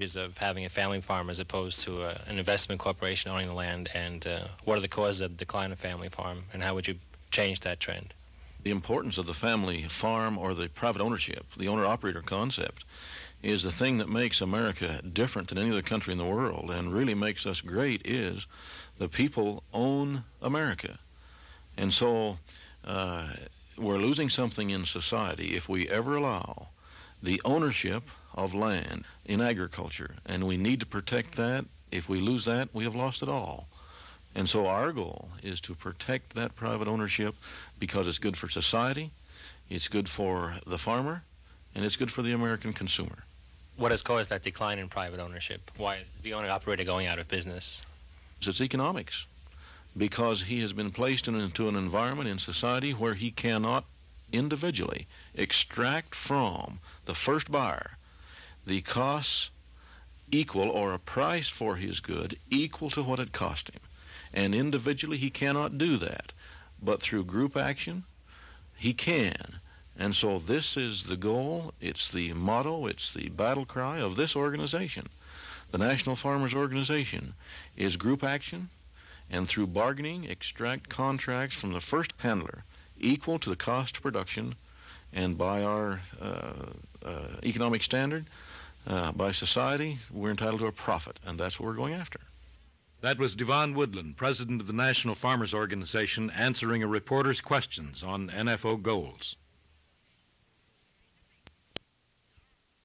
is of having a family farm as opposed to a, an investment corporation owning the land, and uh, what are the causes of the decline of family farm, and how would you change that trend? The importance of the family farm or the private ownership, the owner operator concept, is the thing that makes America different than any other country in the world and really makes us great is the people own America. And so uh, we're losing something in society if we ever allow the ownership of land in agriculture. And we need to protect that. If we lose that, we have lost it all. And so our goal is to protect that private ownership because it's good for society, it's good for the farmer, and it's good for the American consumer. What has caused that decline in private ownership? Why is the owner operator going out of business? It's economics. Because he has been placed into an environment in society where he cannot individually extract from the first buyer the costs equal or a price for his good equal to what it cost him. And individually he cannot do that. But through group action, he can. And so this is the goal, it's the motto, it's the battle cry of this organization. The National Farmers Organization is group action and through bargaining extract contracts from the first handler equal to the cost of production and by our uh, uh, economic standard, uh, by society, we're entitled to a profit, and that's what we're going after. That was Devon Woodland, president of the National Farmers Organization, answering a reporter's questions on NFO goals.